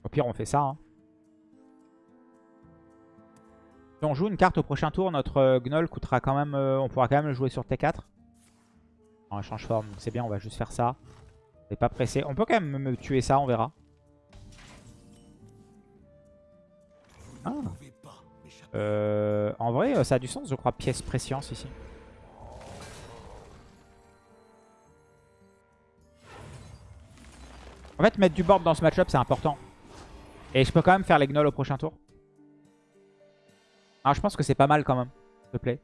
Au pire, on fait ça. hein. Si on joue une carte au prochain tour, notre euh, Gnoll coûtera quand même... euh, on pourra quand même le jouer sur T4. En échange forme, c'est bien, on va juste faire ça. On n'est pas pressé. On peut quand même me tuer ça, on verra. Ah. Euh, en vrai, ça a du sens, je crois, pièce préscience ici. En fait, mettre du board dans ce match-up, c'est important. Et je peux quand même faire les gnolls au prochain tour. Ah, je pense que c'est pas mal quand même, s'il te.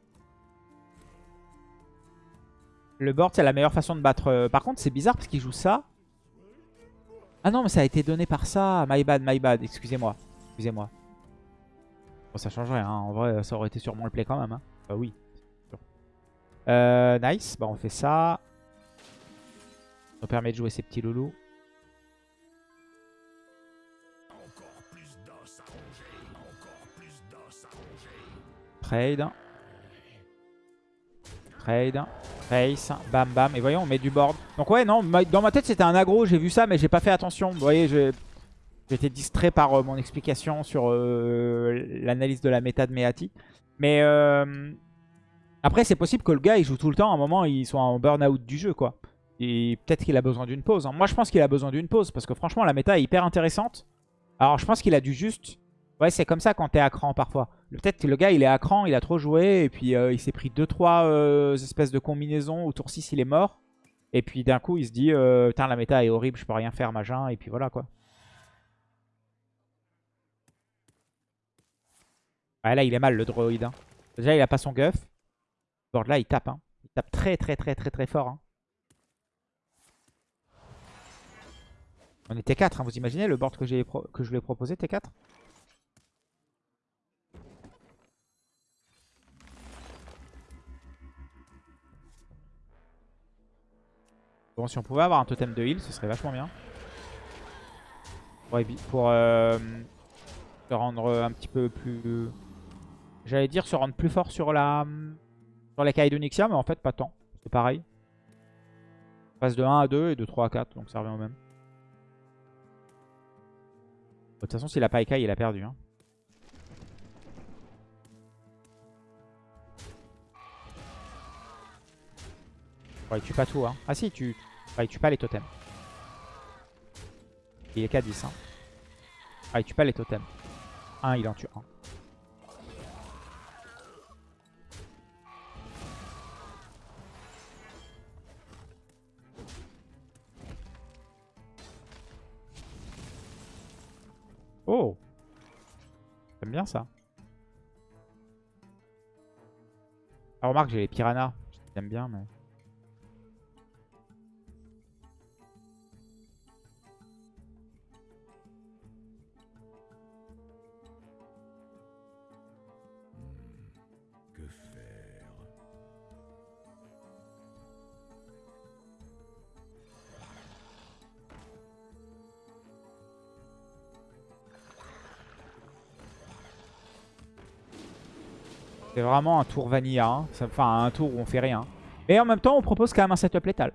Le board, c'est la meilleure façon de battre. euh, Par contre, c'est bizarre parce qu'il joue ça. Ah non, mais ça a été donné par ça. My bad, my bad. Excusez-moi. Excusez-moi. Bon, ça change rien. hein. En vrai, ça aurait été sûrement le play quand même. Hein. Bah oui. Euh, nice. Bah, on fait ça. Ça nous permet de jouer ces petits loulous. Trade. Trade. Face. Bam bam. Et voyons, on met du board. Donc ouais, non, dans ma tête c'était un aggro. J'ai vu ça, mais j'ai pas fait attention. Vous voyez, été distrait par euh, mon explication sur euh, l'analyse de la méta de Meati. Mais euh, après, c'est possible que le gars il joue tout le temps. À un moment, il soit en burn-out du jeu, quoi. Et peut-être qu'il a besoin d'une pause. hein. Moi, je pense qu'il a besoin d'une pause parce que franchement, la méta est hyper intéressante. Alors, je pense qu'il a dû juste Ouais, c'est comme ça quand t'es à cran parfois. Peut-être que le gars, il est à cran, il a trop joué, et puis euh, il s'est pris 2-3 espèces de combinaisons. Au tour 6, il est mort. Et puis d'un coup, il se dit, euh, putain, la méta est horrible, je peux rien faire, machin. Et puis voilà, quoi. Là, il est mal, le droïde. hein. Déjà, il a pas son guff. Ce board là, il tape. Hein. Il tape très, très, très, très, très fort. hein. On est T4, hein, vous imaginez le board que, que je lui ai proposé, T4 Bon, si on pouvait avoir un totem de heal, ce serait vachement bien. Pour, euh, se rendre un petit peu plus... J'allais dire se rendre plus fort sur la sur d'Onyxia, mais en fait pas tant. C'est pareil. On passe de 1 à 2 et de 3 à 4, donc ça revient au même. De toute façon, s'il a pas Ikai, il a perdu. Hein. Il tue pas tout. Hein. Ah si, tu... Il tue pas les totems. Il est qu'à 10. Hein. Ah, il tue pas les totems. 1, il en tue 1. Oh J'aime bien ça. Ah, remarque, j'ai les piranhas. J'aime bien, mais... Un tour vanilla. hein. Enfin, un tour où on fait rien. Mais en même temps, on propose quand même un setup létal.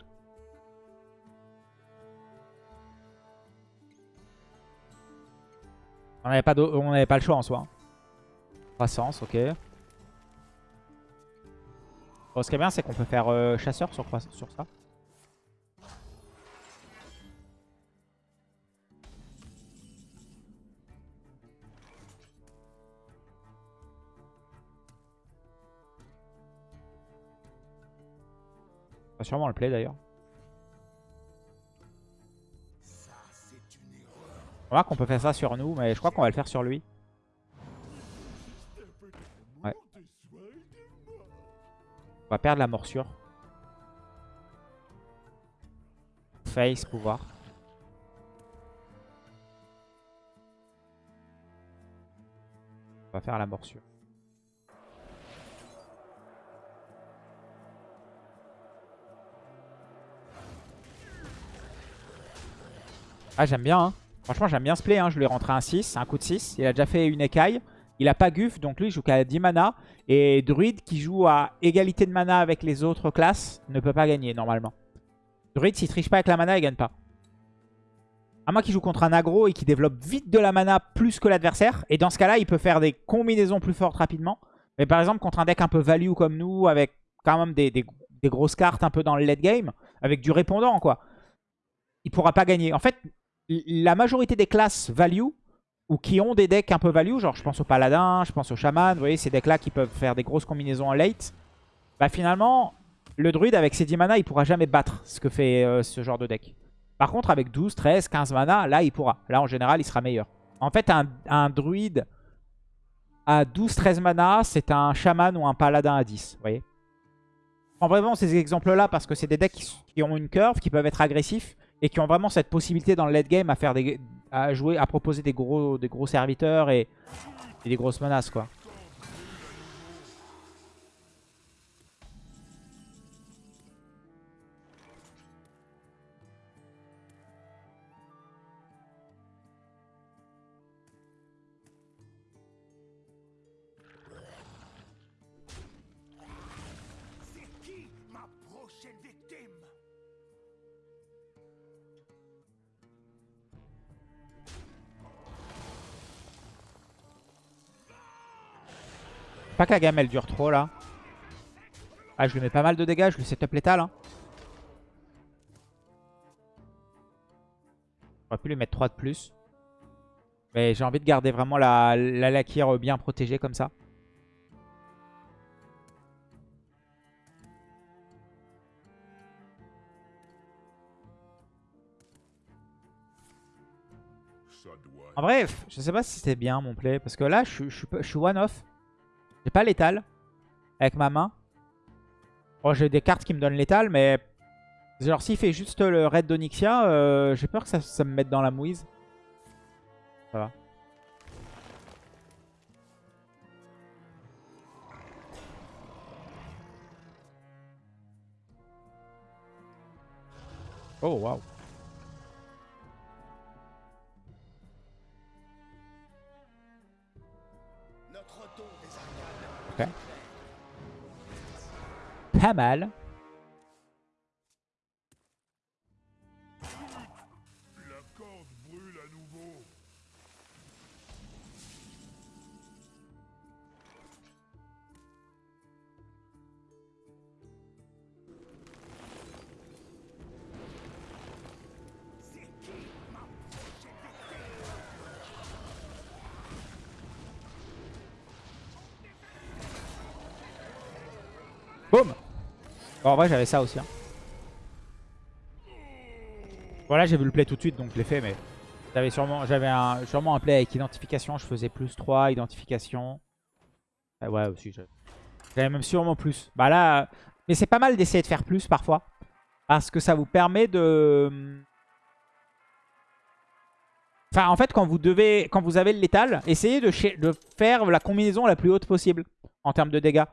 On n'avait pas, pas le choix en soi. Croissance, ok. Ce qui est bien, c'est qu'on peut faire euh, chasseur sur, sur ça. Va sûrement le play d'ailleurs. On va qu'on peut faire ça sur nous, mais je crois qu'on va le faire sur lui. Ouais. On va perdre la morsure. Face, pouvoir. On va faire la morsure. Ah j'aime bien hein. Franchement j'aime bien ce play hein. Je lui ai rentré un 6, un coup de 6. Il a déjà fait une écaille. Il a pas Guf, donc lui il joue qu'à 10 mana. Et Druide qui joue à égalité de mana avec les autres classes ne peut pas gagner normalement. Druide s'il triche pas avec la mana, il gagne pas. À moins qu'il joue contre un aggro et qu'il développe vite de la mana plus que l'adversaire. Et dans ce cas-là, il peut faire des combinaisons plus fortes rapidement. Mais par exemple, contre un deck un peu value comme nous, avec quand même des, grosses cartes un peu dans le late game, avec du répondant, quoi. Il pourra pas gagner. En fait, la majorité des classes value, ou qui ont des decks un peu value, genre je pense au paladin, je pense au chaman, vous voyez, ces decks-là qui peuvent faire des grosses combinaisons en late, bah finalement, le druide avec ses 10 mana, il pourra jamais battre ce que fait euh, ce genre de deck. Par contre, avec 12, 13, 15 mana, là, il pourra. Là, en général, il sera meilleur. En fait, un, druide à 12, 13 mana, c'est un chaman ou un paladin à 10, vous voyez. En vraiment ces exemples-là parce que c'est des decks qui, qui ont une curve, qui peuvent être agressifs et qui ont vraiment cette possibilité dans le late game à faire des, proposer des gros, des gros serviteurs et, et des grosses menaces, quoi. Pas que la gamme elle dure trop là. Ah, je lui mets pas mal de dégâts, je lui setup létal. Hein. J'aurais pu lui mettre 3 de plus. Mais j'ai envie de garder vraiment la, la bien protégée comme ça. En pff, je sais pas si c'était bien mon play. Parce que là, je, je suis one-off. J'ai pas létal avec ma main. Bon, j'ai des cartes qui me donnent létal, mais... Genre, s'il fait juste le raid d'Onyxia, euh, j'ai peur que ça, ça me mette dans la mouise. Ça va. Oh, waouh. Pas mal. En vrai, j'avais ça aussi. Hein. Voilà, j'ai vu le play tout de suite, donc je l'ai fait, mais... J'avais sûrement, un, sûrement un play avec identification, je faisais plus 3, identification. Ah ouais, aussi, j'avais même sûrement plus. Bah là... Mais c'est pas mal d'essayer de faire plus, parfois. Parce que ça vous permet de... Enfin, en fait, quand vous devez, quand vous avez le létal, essayez de faire la combinaison la plus haute possible en termes de dégâts.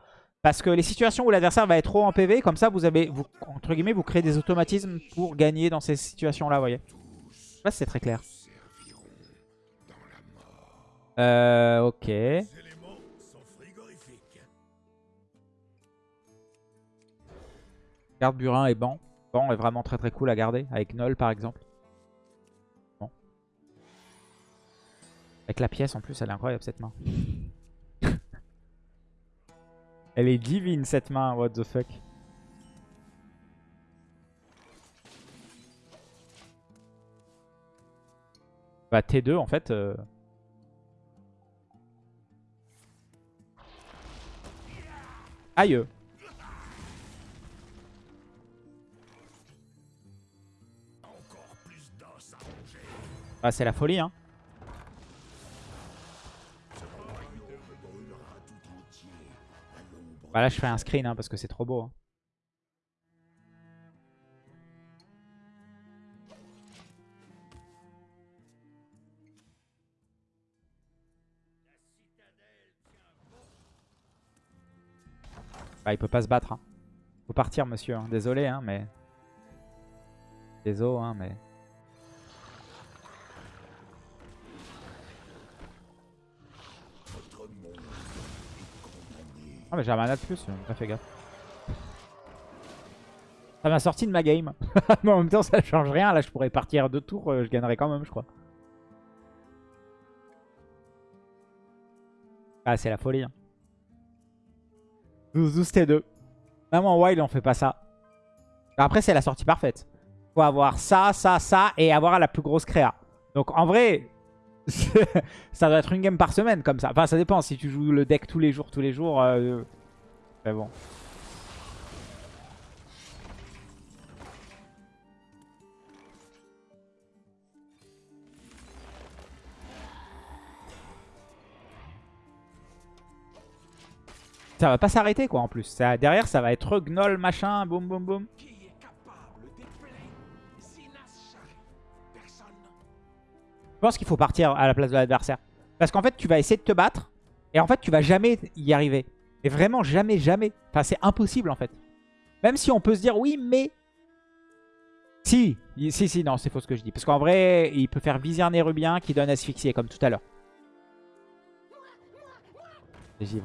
Parce que les situations où l'adversaire va être trop en PV, comme ça, vous avez, entre guillemets, vous créez des automatismes pour gagner dans ces situations-là, vous voyez. Si c'est très clair. Euh, ok. Garde burin et banc. Banc est vraiment très très cool à garder, avec Null par exemple. Avec la pièce en plus, elle est incroyable cette main. Elle est divine cette main, what the fuck. Bah T2 en fait. euh, Aïe. Ah, c'est la folie, hein. Bah là, je fais un screen, hein, parce que c'est trop beau. hein. Bah, il peut pas se battre. Hein. Faut partir, monsieur. hein. Désolé, hein, mais... Désolé, hein, mais... Mais j'ai un mana de plus, j'ai fait gaffe. Ça m'a sorti de ma game. mais en même temps ça change rien, là je pourrais partir deux tours, euh, je gagnerais quand même je crois. Ah c'est la folie. Hein. 12, 12 T2. Même en wild on fait pas ça. Après c'est la sortie parfaite. Faut avoir ça, ça, ça et avoir la plus grosse créa. Donc en vrai, ça doit être une game par semaine comme ça. Enfin, ça dépend. Si tu joues le deck tous les jours, tous les jours. Euh... Mais bon. Ça va pas s'arrêter quoi en plus. Derrière ça va être gnoll machin, boum boum boum. Pense qu'il faut partir à la place de l'adversaire. Parce qu'en fait, tu vas essayer de te battre. Et en fait, tu vas jamais y arriver. Et vraiment, jamais, jamais. Enfin, c'est impossible, en fait. Même si on peut se dire, oui, mais... Si, si, si, non, c'est faux ce que je dis. Parce qu'en vrai, il peut faire viser un érubien qui donne asphyxier, comme tout à l'heure. Les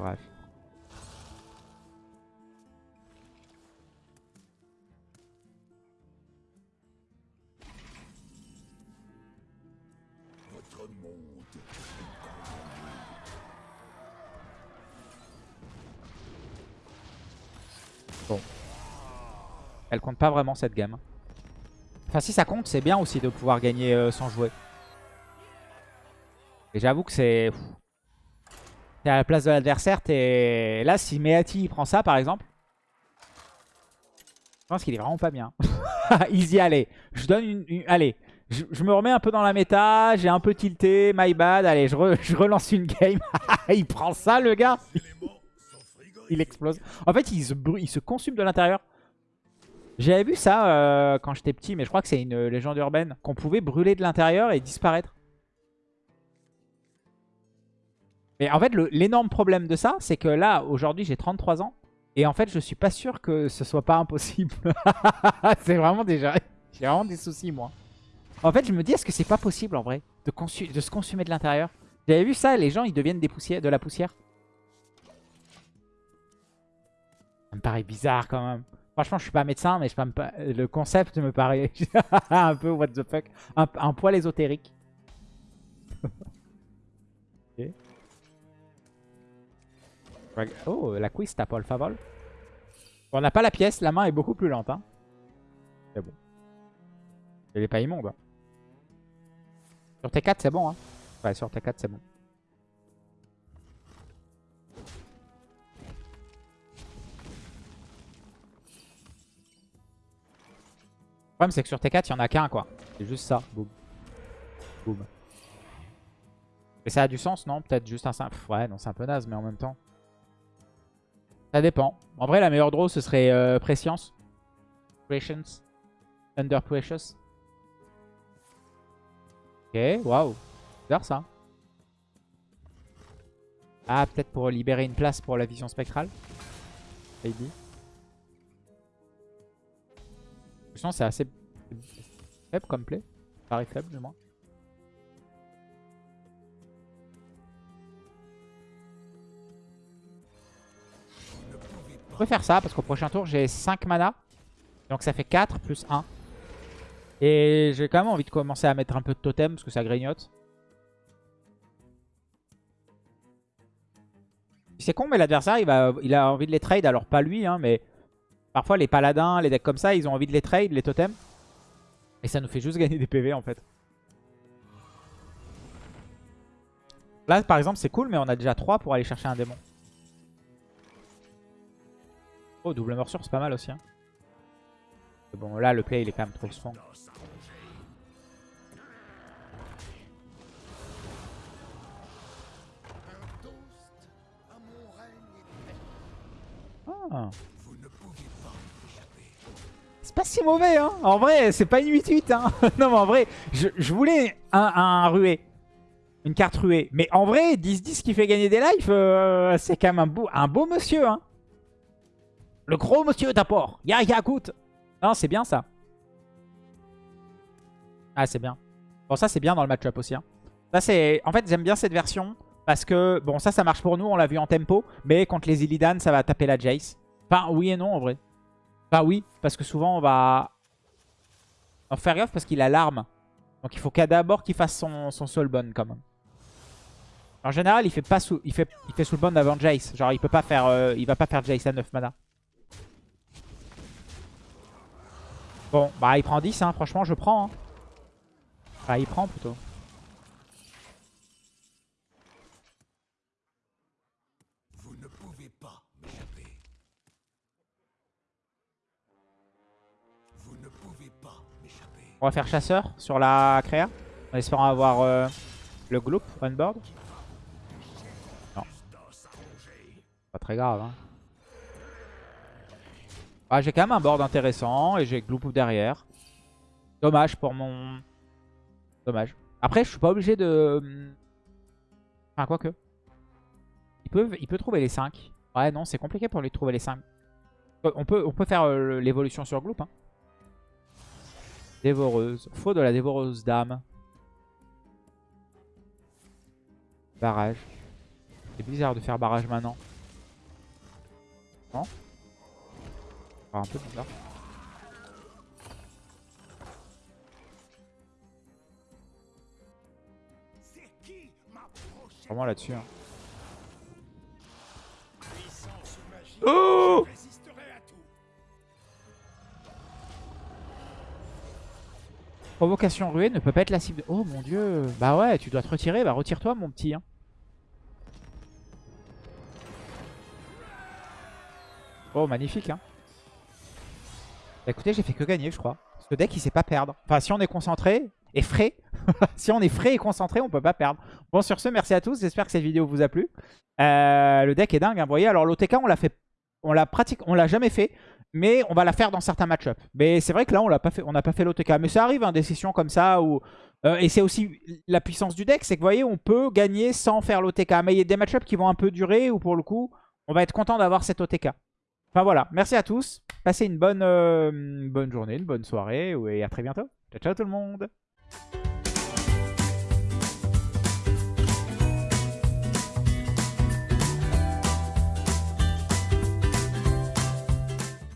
Elle compte pas vraiment, cette game. Enfin, si ça compte, c'est bien aussi de pouvoir gagner euh, sans jouer. Et j'avoue que c'est... T'es à la place de l'adversaire, t'es... Là, si Meati prend ça, par exemple, je pense qu'il est vraiment pas bien. Easy, allez. Je donne une... Allez. Je, me remets un peu dans la méta, j'ai un peu tilté, my bad. Allez, je, re- je relance une game. il prend ça, le gars. Il explose. En fait, il se, il se consume de l'intérieur. J'avais vu ça euh, quand j'étais petit, mais je crois que c'est une légende urbaine. Qu'on pouvait brûler de l'intérieur et disparaître. Mais en fait, l'énorme problème de ça, c'est que là, aujourd'hui, j'ai 33 ans. Et en fait, je suis pas sûr que ce soit pas impossible. c'est vraiment déjà... J'ai vraiment des soucis, moi. En fait, je me dis, est-ce que c'est pas possible, en vrai, de, se consumer de l'intérieur? J'avais vu ça, les gens, ils deviennent de la poussière. Ça me paraît bizarre, quand même. Franchement, je suis pas médecin, mais je peux me pa- le concept me paraît un peu what the fuck. Un, poil ésotérique. Oh, la quiz tape le favol. On n'a pas la pièce, la main est beaucoup plus lente. Hein. C'est bon. Elle est pas immonde. hein. Sur T4, c'est bon. Hein. Ouais, sur T4, c'est bon. Problème, c'est que sur T4, il y en a qu'un, quoi. C'est juste ça. Boum. Boum. Et ça a du sens, non? Peut-être juste un simple... Ouais, non, c'est un peu naze, mais en même temps... Ça dépend. En vrai, la meilleure draw, ce serait euh, Prescience. Prescience. Under Precious. Ok, waouh. Bizarre, ça. Ah, peut-être pour libérer une place pour la vision spectrale. Maybe. C'est assez faible comme play. Pareil faible, du moins. Je peux faire ça parce qu'au prochain tour j'ai 5 mana. Donc ça fait 4 plus 1. Et j'ai quand même envie de commencer à mettre un peu de totem parce que ça grignote. C'est con mais l'adversaire il, il a envie de les trade. Alors pas lui hein, mais parfois les paladins, les decks comme ça ils ont envie de les trade, les totems. Et ça nous fait juste gagner des PV en fait. Là par exemple c'est cool mais on a déjà 3 pour aller chercher un démon. Oh, double morsure, c'est pas mal aussi. Hein. Bon, là, le play, il est quand même trop strong. Ah. Pas si mauvais, hein. En vrai, c'est pas une 8-8, hein. non, mais en vrai, je, voulais un, un rué. Une carte ruée. Mais en vrai, 10-10 qui fait gagner des lives, euh, c'est quand même un beau, un beau monsieur, hein. Le gros monsieur d'apport. Ya, ya, goûte. Non, c'est bien, ça. Ah, c'est bien. Bon, ça, c'est bien dans le match-up aussi, hein. C'est... En fait, j'aime bien cette version Parce que, bon, ça, ça marche pour nous, on l'a vu en tempo. Mais contre les Illidan, ça va taper la Jace. Enfin, oui et non, en vrai. Enfin, oui, parce que souvent, on va... en faire gaffe parce qu'il a l'arme. Donc, il faut qu'à d'abord qu'il fasse son, son Soulbone, quand même. En général, il fait pas sous, il fait, il fait Soulbone avant Jace. Genre, il peut pas faire, euh, il va pas faire Jace à 9 mana. Bon, bah, il prend 10, hein. Franchement, je prends. Hein. Enfin, il prend plutôt. On va faire chasseur sur la créa. En espérant avoir euh, le gloop on board. Non. Pas très grave. Hein. Ah, j'ai quand même un board intéressant et j'ai gloop derrière. Dommage pour mon... Dommage. Après, je suis pas obligé de... Enfin, quoi que. Il peut, il peut trouver les 5. Ouais, non, c'est compliqué pour lui de trouver les 5. On peut, on peut faire euh, l'évolution sur gloop. Hein. Dévoreuse. Faut de la dévoreuse d'âme. Barrage. C'est bizarre de faire barrage maintenant. Non Ah, Un peu bizarre. Vraiment là-dessus. hein. Oh Provocation ruée ne peut pas être la cible. Oh mon dieu. Bah ouais, tu dois te retirer. Bah retire-toi mon petit. hein. Oh magnifique. Hein. Bah écoutez, j'ai fait que gagner je crois. Ce deck il sait pas perdre. Enfin si on est concentré et frais. si on est frais et concentré on peut pas perdre. Bon sur ce merci à tous. J'espère que cette vidéo vous a plu. Euh, le deck est dingue. Hein. Vous voyez alors l'OTK on l'a fait. On l'a pratique, on l'a jamais fait. Mais on va la faire dans certains match-ups. Mais c'est vrai que là, on l'a pas fait, on n'a pas fait l'OTK. Mais ça arrive, hein, des sessions comme ça. Où, euh, et c'est aussi la puissance du deck. C'est que vous voyez, on peut gagner sans faire l'OTK. Mais il y a des match-ups qui vont un peu durer. Ou pour le coup, on va être content d'avoir cette OTK. Enfin voilà, merci à tous. Passez une bonne, euh, bonne journée, une bonne soirée. Et à très bientôt. Ciao, ciao tout le monde.